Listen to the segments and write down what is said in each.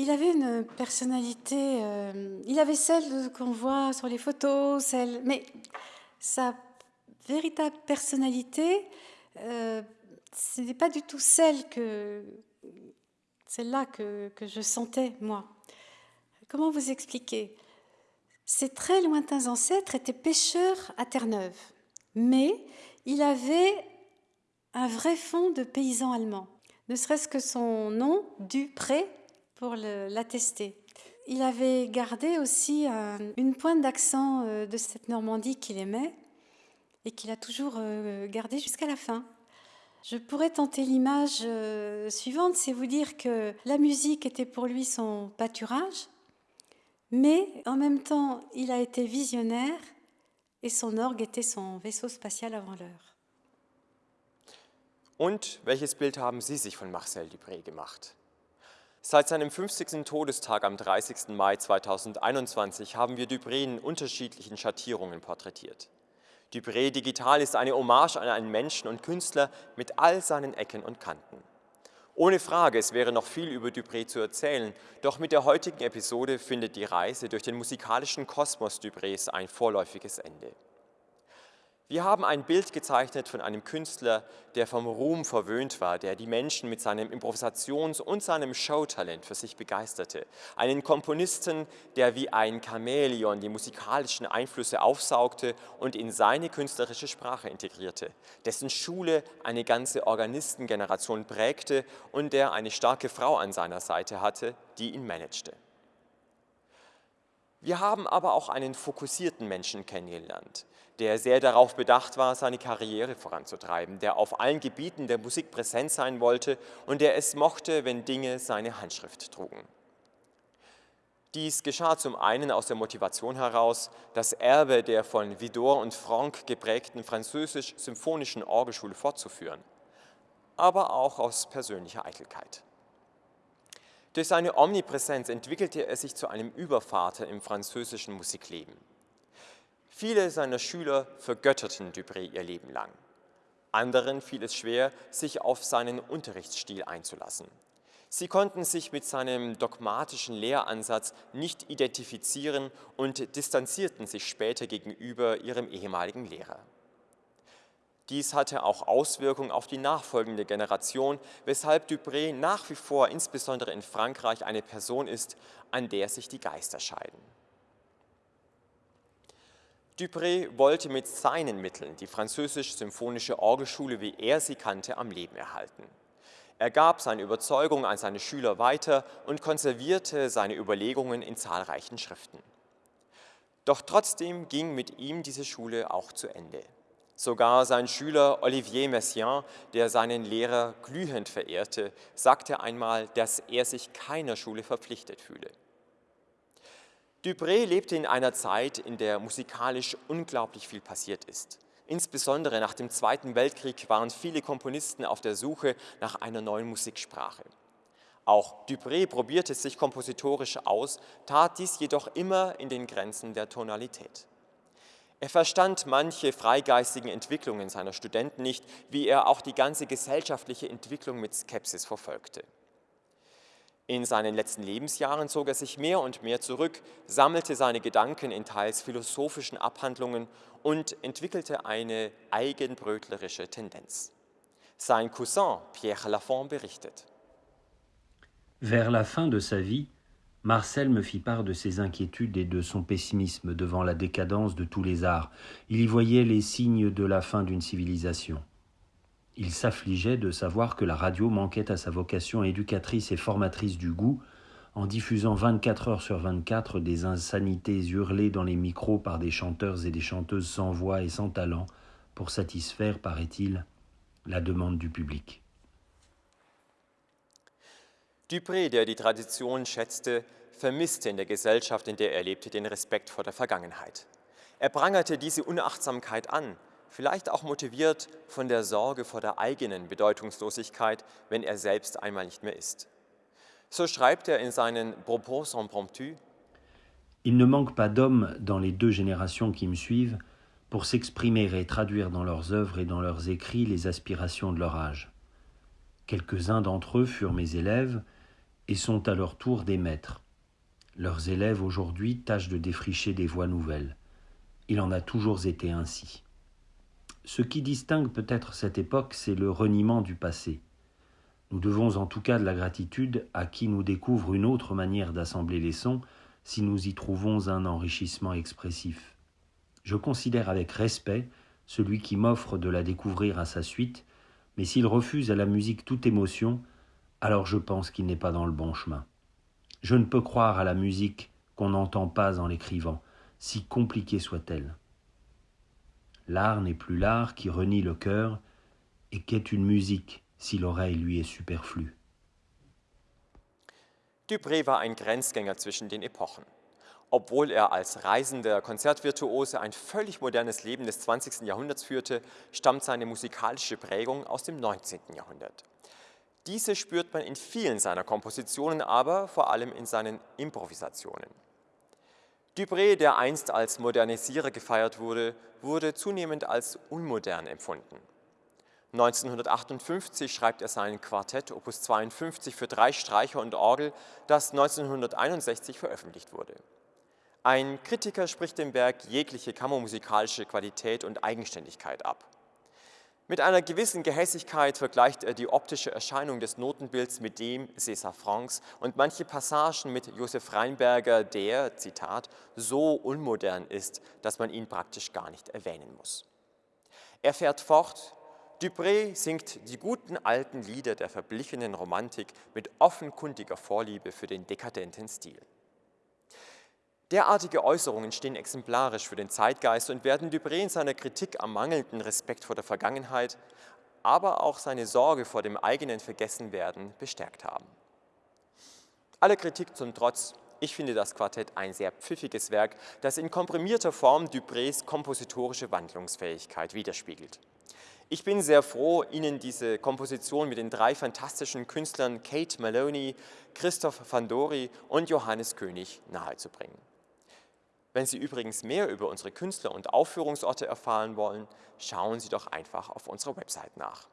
Il avait une personnalité, euh, il avait celle qu'on voit sur les photos, celle, mais sa véritable personnalité, euh, ce n'est pas du tout celle que celle-là que, que, je sentais moi. Comment vous expliquer? Ses très lointains ancêtres étaient pêcheurs à Terre-Neuve, mais il avait un vrai fond de paysan allemand, ne serait-ce que son nom, Dupré, pour l'attester. Il avait gardé aussi un, une pointe d'accent euh, de cette Normandie qu'il aimait et qu'il a toujours euh, gardé jusqu'à la fin. Je pourrais tenter l'image euh, suivante, c'est vous dire que la musique était pour lui son pâturage, mais en même temps, il a été visionnaire et son orgue était son vaisseau spatial avant l'heure. Und welches Bild haben Sie sich von Marcel Dupré gemacht? Seit seinem 50. Todestag am 30. Mai 2021 haben wir Dupré in unterschiedlichen Schattierungen porträtiert. Dupré Digital ist eine Hommage an einen Menschen und Künstler mit all seinen Ecken und Kanten. Ohne Frage, es wäre noch viel über Dupré zu erzählen, doch mit der heutigen Episode findet die Reise durch den musikalischen Kosmos Duprés ein vorläufiges Ende. Wir haben ein Bild gezeichnet von einem Künstler, der vom Ruhm verwöhnt war, der die Menschen mit seinem Improvisations- und seinem Showtalent für sich begeisterte. Einen Komponisten, der wie ein Chamäleon die musikalischen Einflüsse aufsaugte und in seine künstlerische Sprache integrierte, dessen Schule eine ganze Organistengeneration prägte und der eine starke Frau an seiner Seite hatte, die ihn managte. Wir haben aber auch einen fokussierten Menschen kennengelernt, der sehr darauf bedacht war, seine Karriere voranzutreiben, der auf allen Gebieten der Musik präsent sein wollte und der es mochte, wenn Dinge seine Handschrift trugen. Dies geschah zum einen aus der Motivation heraus, das Erbe der von Vidor und Franck geprägten französisch-symphonischen Orgelschule fortzuführen, aber auch aus persönlicher Eitelkeit. Durch seine Omnipräsenz entwickelte er sich zu einem Übervater im französischen Musikleben. Viele seiner Schüler vergötterten Dupré ihr Leben lang. Anderen fiel es schwer, sich auf seinen Unterrichtsstil einzulassen. Sie konnten sich mit seinem dogmatischen Lehransatz nicht identifizieren und distanzierten sich später gegenüber ihrem ehemaligen Lehrer. Dies hatte auch Auswirkungen auf die nachfolgende Generation, weshalb Dupré nach wie vor insbesondere in Frankreich eine Person ist, an der sich die Geister scheiden. Dupré wollte mit seinen Mitteln die französisch-symphonische Orgelschule, wie er sie kannte, am Leben erhalten. Er gab seine Überzeugung an seine Schüler weiter und konservierte seine Überlegungen in zahlreichen Schriften. Doch trotzdem ging mit ihm diese Schule auch zu Ende. Sogar sein Schüler Olivier Messiaen, der seinen Lehrer glühend verehrte, sagte einmal, dass er sich keiner Schule verpflichtet fühle. Dupré lebte in einer Zeit, in der musikalisch unglaublich viel passiert ist. Insbesondere nach dem Zweiten Weltkrieg waren viele Komponisten auf der Suche nach einer neuen Musiksprache. Auch Dupré probierte sich kompositorisch aus, tat dies jedoch immer in den Grenzen der Tonalität. Er verstand manche freigeistigen Entwicklungen seiner Studenten nicht, wie er auch die ganze gesellschaftliche Entwicklung mit Skepsis verfolgte. In seinen letzten Lebensjahren zog er sich mehr und mehr zurück, sammelte seine Gedanken in teils philosophischen Abhandlungen und entwickelte eine eigenbrötlerische Tendenz. Sein Cousin Pierre Lafont berichtet. Vers la fin de sa vie, Marcel me fit part de ses inquiétudes et de son pessimisme devant la décadence de tous les arts. Il y voyait les signes de la fin d'une civilisation. Il s'affligeait de savoir que la radio manquait à sa vocation éducatrice et formatrice du goût, en diffusant 24 heures sur 24 des insanités hurlées dans les micros par des chanteurs et des chanteuses sans voix et sans talent pour satisfaire, paraît-il, la demande du public. Dupré, der die Tradition schätzte, vermisste in der Gesellschaft, in der er lebte, den Respekt vor der Vergangenheit. Er prangerte diese Unachtsamkeit an, vielleicht auch motiviert von der Sorge vor der eigenen Bedeutungslosigkeit, wenn er selbst einmal nicht mehr ist. So schreibt er in seinen Propos impromptus Il ne manque pas d'hommes dans les deux générations qui me suivent pour s'exprimer et traduire dans leurs œuvres et dans leurs écrits les aspirations de leur âge. Quelques-uns d'entre eux furent mes élèves, et sont à leur tour des maîtres. Leurs élèves aujourd'hui tâchent de défricher des voies nouvelles. Il en a toujours été ainsi. Ce qui distingue peut-être cette époque, c'est le reniement du passé. Nous devons en tout cas de la gratitude à qui nous découvre une autre manière d'assembler les sons si nous y trouvons un enrichissement expressif. Je considère avec respect celui qui m'offre de la découvrir à sa suite, mais s'il refuse à la musique toute émotion, alors je pense qu'il n'est pas dans le bon chemin. Je ne peux croire à la musique qu'on n'entend pas en l'écrivant, si compliquée soit-elle. L'art n'est plus l'art qui renie le cœur, et qu'est une musique si l'oreille lui est superflue. Dupré war ein Grenzgänger zwischen den Epochen. Obwohl er als reisender Konzertvirtuose ein völlig modernes Leben des 20. Jahrhunderts führte, stammt seine musikalische Prägung aus dem 19. Jahrhundert. Diese spürt man in vielen seiner Kompositionen, aber vor allem in seinen Improvisationen. Dupré, der einst als Modernisierer gefeiert wurde, wurde zunehmend als unmodern empfunden. 1958 schreibt er sein Quartett Opus 52 für drei Streicher und Orgel, das 1961 veröffentlicht wurde. Ein Kritiker spricht dem Werk jegliche kammermusikalische Qualität und Eigenständigkeit ab. Mit einer gewissen Gehässigkeit vergleicht er die optische Erscheinung des Notenbilds mit dem César Francs und manche Passagen mit Josef Reinberger, der, Zitat, so unmodern ist, dass man ihn praktisch gar nicht erwähnen muss. Er fährt fort, Dupré singt die guten alten Lieder der verblichenen Romantik mit offenkundiger Vorliebe für den dekadenten Stil. Derartige Äußerungen stehen exemplarisch für den Zeitgeist und werden Dupré in seiner Kritik am mangelnden Respekt vor der Vergangenheit, aber auch seine Sorge vor dem eigenen Vergessenwerden bestärkt haben. Alle Kritik zum Trotz, ich finde das Quartett ein sehr pfiffiges Werk, das in komprimierter Form Duprés kompositorische Wandlungsfähigkeit widerspiegelt. Ich bin sehr froh, Ihnen diese Komposition mit den drei fantastischen Künstlern Kate Maloney, Christoph Fandori und Johannes König nahezubringen. Wenn Sie übrigens mehr über unsere Künstler und Aufführungsorte erfahren wollen, schauen Sie doch einfach auf unserer Website nach.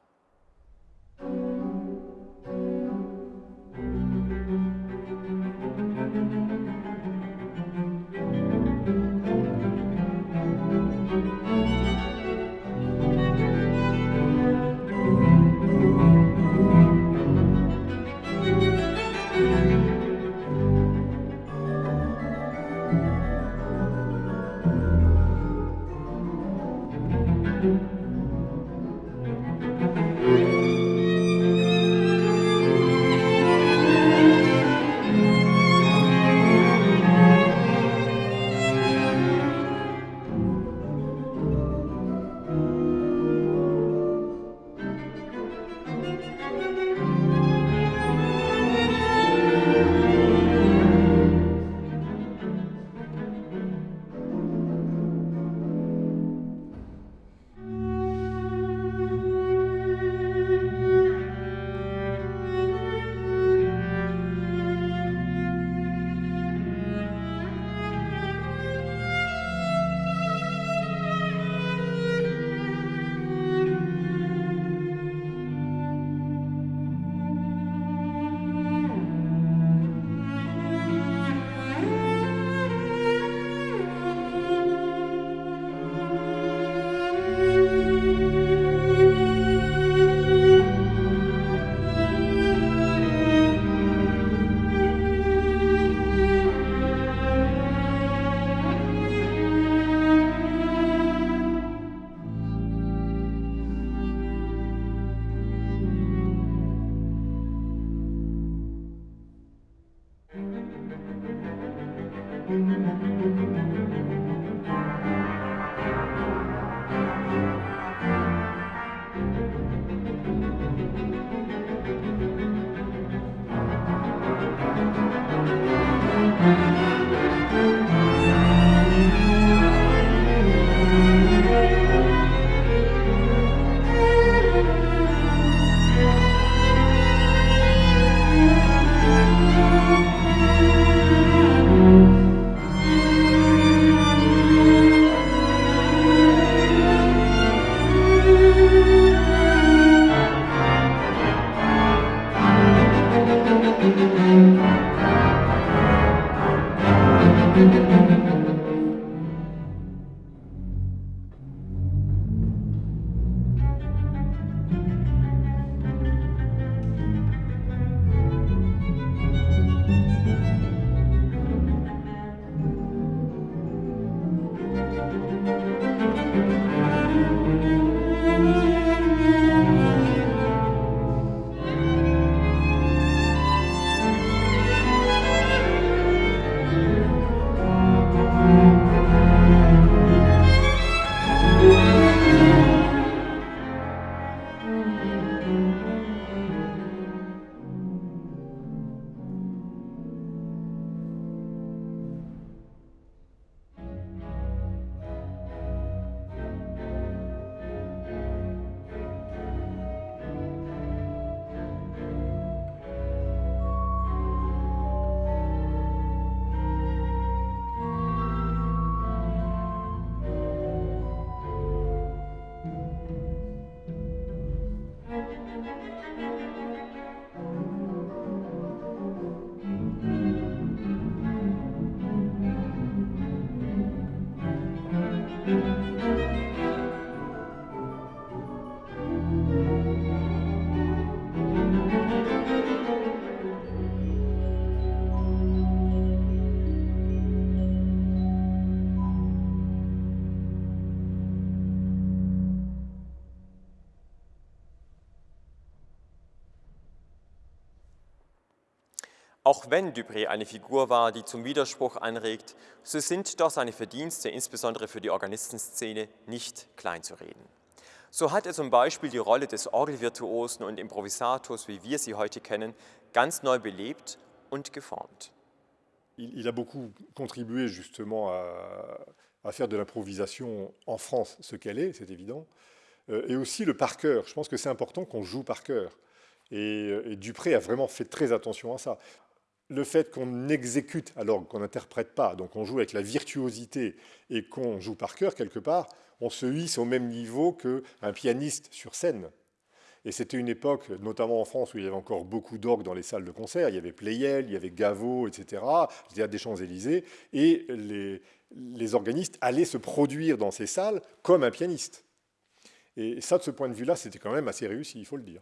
Auch wenn Dupré eine Figur war, die zum Widerspruch anregt, so sind doch seine Verdienste, insbesondere für die Organistenszene, nicht kleinzureden. So hat er zum Beispiel die Rolle des Orgelvirtuosen und Improvisators, wie wir sie heute kennen, ganz neu belebt und geformt. Il, il a beaucoup contribué justement à, à faire de l'improvisation en France ce qu'elle est, c'est évident, euh, et aussi le par cœur. Je pense que c'est important qu'on joue par cœur. Et, et Dupré a vraiment fait très attention à ça le fait qu'on exécute alors qu'on n'interprète pas, donc on joue avec la virtuosité et qu'on joue par cœur quelque part, on se hisse au même niveau qu'un pianiste sur scène. Et c'était une époque, notamment en France, où il y avait encore beaucoup d'orgues dans les salles de concert. Il y avait Pleyel, il y avait Gaveau, etc., le théâtre des Champs-Élysées. Et les, les organistes allaient se produire dans ces salles comme un pianiste. Et ça, de ce point de vue-là, c'était quand même assez réussi, il faut le dire.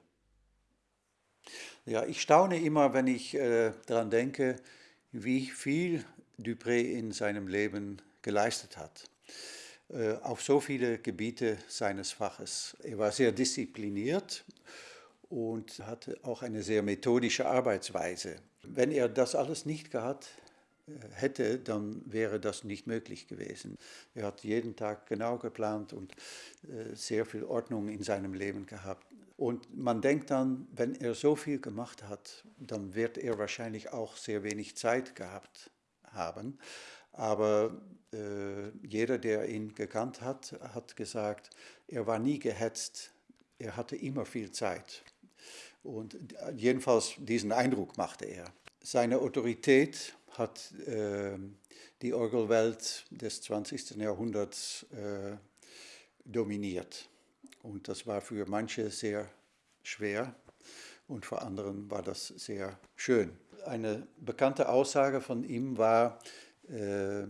Ja, ich staune immer, wenn ich äh, daran denke, wie viel Dupré in seinem Leben geleistet hat. Äh, auf so viele Gebiete seines Faches. Er war sehr diszipliniert und hatte auch eine sehr methodische Arbeitsweise. Wenn er das alles nicht gehabt äh, hätte, dann wäre das nicht möglich gewesen. Er hat jeden Tag genau geplant und äh, sehr viel Ordnung in seinem Leben gehabt. Und man denkt dann, wenn er so viel gemacht hat, dann wird er wahrscheinlich auch sehr wenig Zeit gehabt haben. Aber äh, jeder, der ihn gekannt hat, hat gesagt, er war nie gehetzt, er hatte immer viel Zeit. Und jedenfalls diesen Eindruck machte er. Seine Autorität hat äh, die Orgelwelt des 20. Jahrhunderts äh, dominiert. Und das war für manche sehr schwer und für anderen war das sehr schön. Eine bekannte Aussage von ihm war, äh,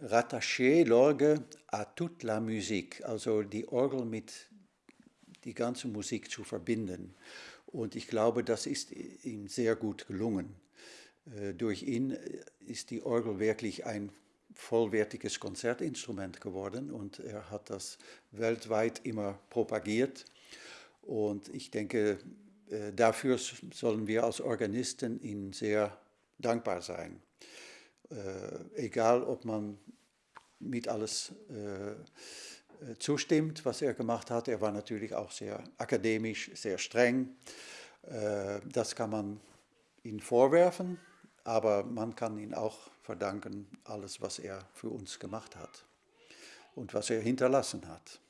rattacher l'orgue à toute la musique, also die Orgel mit die ganze Musik zu verbinden. Und ich glaube, das ist ihm sehr gut gelungen. Äh, durch ihn ist die Orgel wirklich ein vollwertiges Konzertinstrument geworden und er hat das weltweit immer propagiert. Und ich denke, äh, dafür sollen wir als Organisten ihm sehr dankbar sein. Äh, egal, ob man mit alles äh, zustimmt, was er gemacht hat. Er war natürlich auch sehr akademisch, sehr streng. das kann man ihm vorwerfen, aber man kann ihn auch verdanken, alles, was er für uns gemacht hat und was er hinterlassen hat.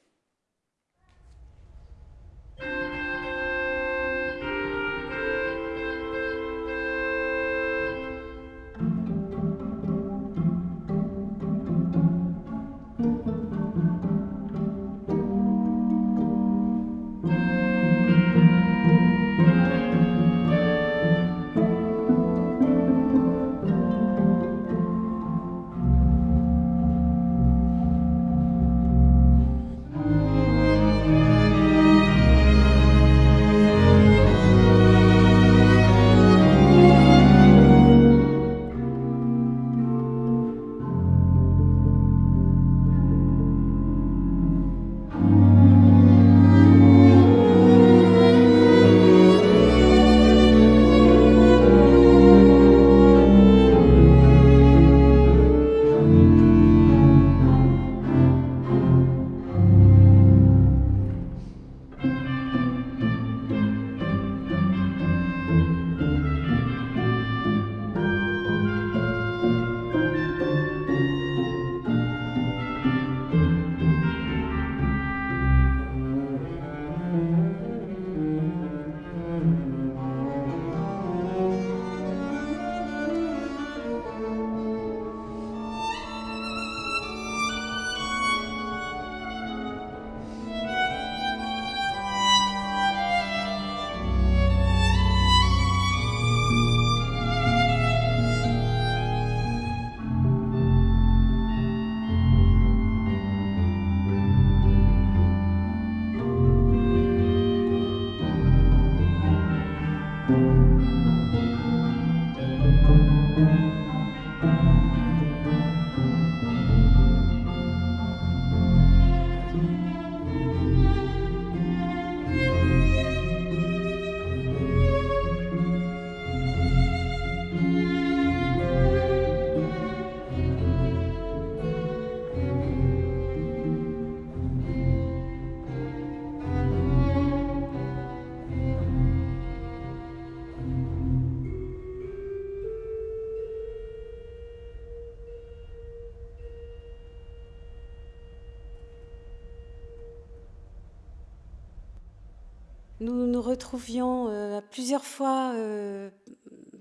Nous retrouvions euh, plusieurs fois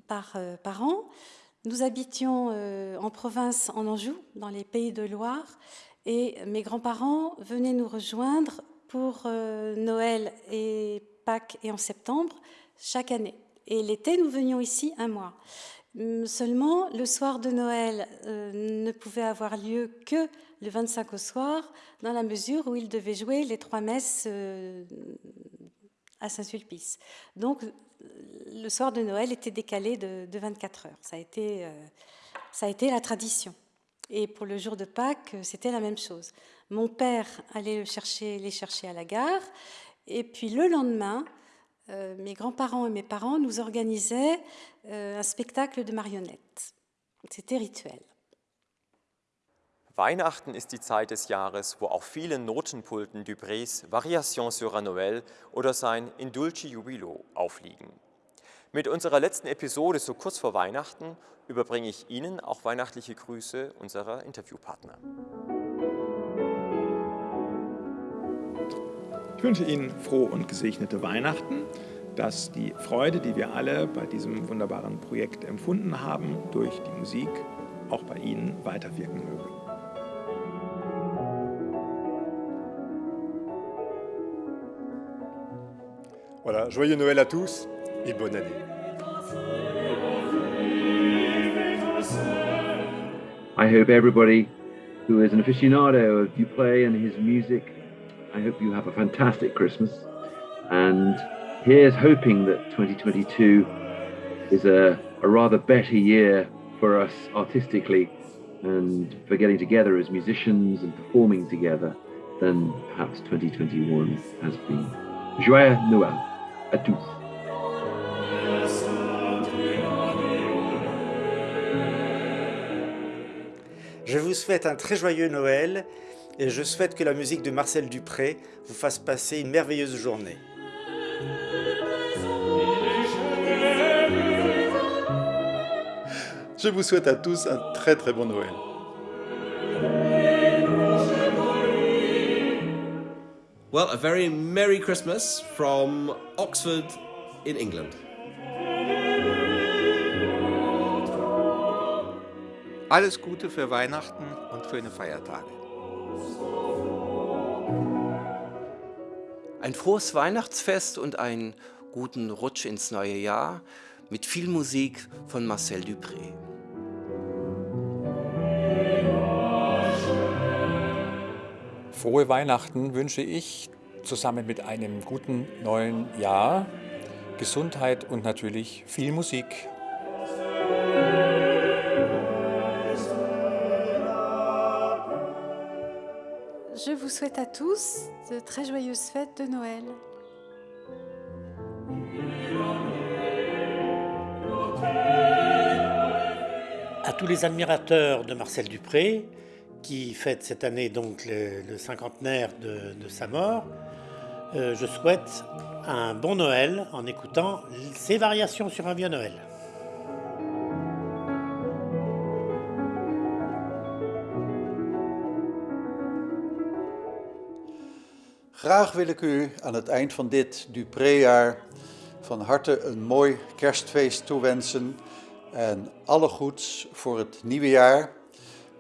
par, par, an. Nous habitions en province en Anjou, dans les pays de Loire, et mes grands-parents venaient nous rejoindre pour Noël et Pâques et en septembre chaque année. Et l'été, nous venions ici un mois. Seulement, le soir de Noël euh, ne pouvait avoir lieu que le 25 au soir, dans la mesure où il devait jouer les trois messes euh, à Saint-Sulpice. Donc, le soir de Noël était décalé de, 24 heures. Ça a, été, euh, ça a été la tradition. Et pour le jour de Pâques, c'était la même chose. Mon père allait chercher, les chercher à la gare, et puis le lendemain, euh, mes grands-parents et mes parents nous organisaient euh, un spectacle de marionnettes. C'était rituel. Weihnachten ist die Zeit des Jahres, wo auf vielen Notenpulten Duprés Variation sur un Noël oder sein Indulci Jubilo aufliegen. Mit unserer letzten Episode so kurz vor Weihnachten überbringe ich Ihnen auch weihnachtliche Grüße unserer Interviewpartner. Ich wünsche Ihnen frohe und gesegnete Weihnachten, dass die Freude, die wir alle bei diesem wunderbaren Projekt empfunden haben, durch die Musik auch bei Ihnen weiterwirken möge. Voilà, joyeux Noël à tous et bonne année. I hope everybody who is an aficionado of Duplay and his music I hope you have a fantastic Christmas. And here's hoping that 2022 is a, a rather better year for us artistically and for getting together as musicians and performing together than perhaps 2021 has been. Joyeux Noël à tous. Je vous souhaite un très joyeux Noël et je souhaite que la musique de Marcel Dupré vous fasse passer une merveilleuse journée. Je vous souhaite à tous un très très bon Noël. Well, a very Merry Christmas from Oxford in England. Alles Gute für Weihnachten und schöne Feiertage. Ein frohes Weihnachtsfest und einen guten Rutsch ins neue Jahr mit viel Musik von Marcel Dupré. Frohe Weihnachten wünsche ich zusammen mit einem guten neuen Jahr, Gesundheit und natürlich viel Musik. Je vous souhaite à tous de très joyeuses fêtes de Noël. À tous les admirateurs de Marcel Dupré, qui fête cette année donc le, cinquantenaire de, sa mort, euh, je souhaite un bon Noël en écoutant ses variations sur un vieux Noël. Graag wil ik u aan het eind van dit Dupré-jaar van harte een mooi kerstfeest toewensen en alle goeds voor het nieuwe jaar,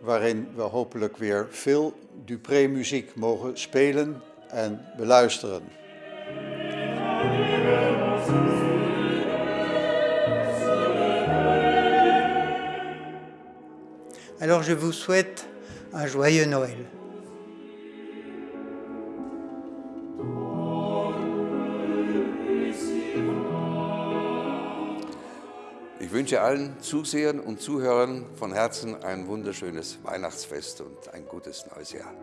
waarin we hopelijk weer veel Dupré-muziek mogen spelen en beluisteren. Alors je vous souhaite un joyeux Noël. Wünsche allen Zusehern und Zuhörern von Herzen ein wunderschönes Weihnachtsfest und ein gutes neues Jahr.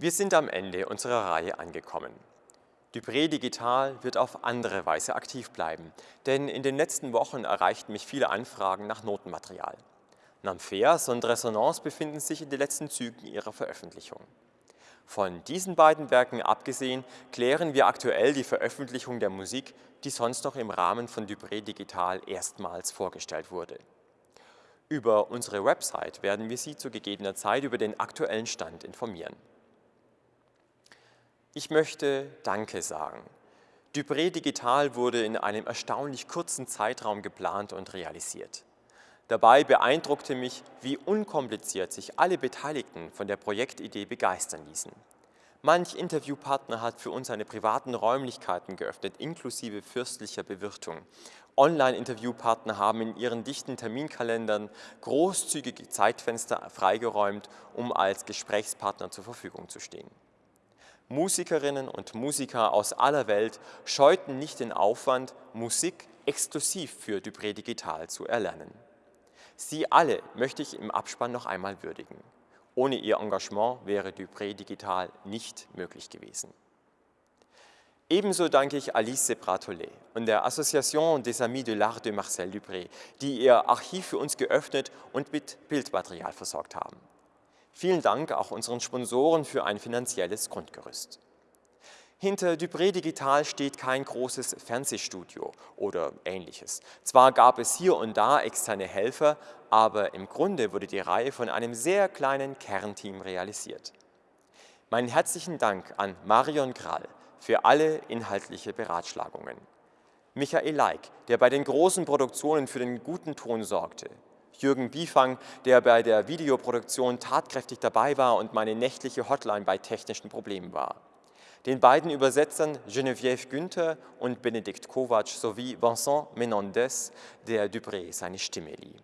Wir sind am Ende unserer Reihe angekommen. Dupré Digital wird auf andere Weise aktiv bleiben, denn in den letzten Wochen erreichten mich viele Anfragen nach Notenmaterial. Namphers und Resonance befinden sich in den letzten Zügen ihrer Veröffentlichung. Von diesen beiden Werken abgesehen klären wir aktuell die Veröffentlichung der Musik, die sonst noch im Rahmen von Dupré Digital erstmals vorgestellt wurde. Über unsere Website werden wir Sie zu gegebener Zeit über den aktuellen Stand informieren. Ich möchte Danke sagen. Dupré Digital wurde in einem erstaunlich kurzen Zeitraum geplant und realisiert. Dabei beeindruckte mich, wie unkompliziert sich alle Beteiligten von der Projektidee begeistern ließen. Manch Interviewpartner hat für uns seine privaten Räumlichkeiten geöffnet, inklusive fürstlicher Bewirtung. Online-Interviewpartner haben in ihren dichten Terminkalendern großzügige Zeitfenster freigeräumt, um als Gesprächspartner zur Verfügung zu stehen. Musikerinnen und Musiker aus aller Welt scheuten nicht den Aufwand, Musik exklusiv für Dupré Digital zu erlernen. Sie alle möchte ich im Abspann noch einmal würdigen. Ohne Ihr Engagement wäre Dupré Digital nicht möglich gewesen. Ebenso danke ich Alice Bratolet und der Association des Amis de l'Art de Marcel Dupré, die ihr Archiv für uns geöffnet und mit Bildmaterial versorgt haben. Vielen Dank auch unseren Sponsoren für ein finanzielles Grundgerüst. Hinter Dupré Digital steht kein großes Fernsehstudio oder ähnliches. Zwar gab es hier und da externe Helfer, aber im Grunde wurde die Reihe von einem sehr kleinen Kernteam realisiert. Meinen herzlichen Dank an Marion Krall für alle inhaltliche Beratschlagungen. Michael Leik, der bei den großen Produktionen für den guten Ton sorgte. Jürgen Biefang, der bei der Videoproduktion tatkräftig dabei war und meine nächtliche Hotline bei technischen Problemen war den beiden Übersetzern Geneviève Günther und Benedikt Kovac sowie Vincent Menendez, der Dupré seine Stimme lieh.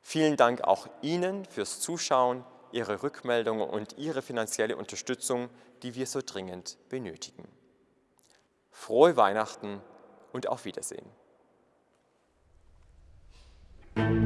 Vielen Dank auch Ihnen fürs Zuschauen, Ihre Rückmeldungen und Ihre finanzielle Unterstützung, die wir so dringend benötigen. Frohe Weihnachten und auf Wiedersehen. Thank you.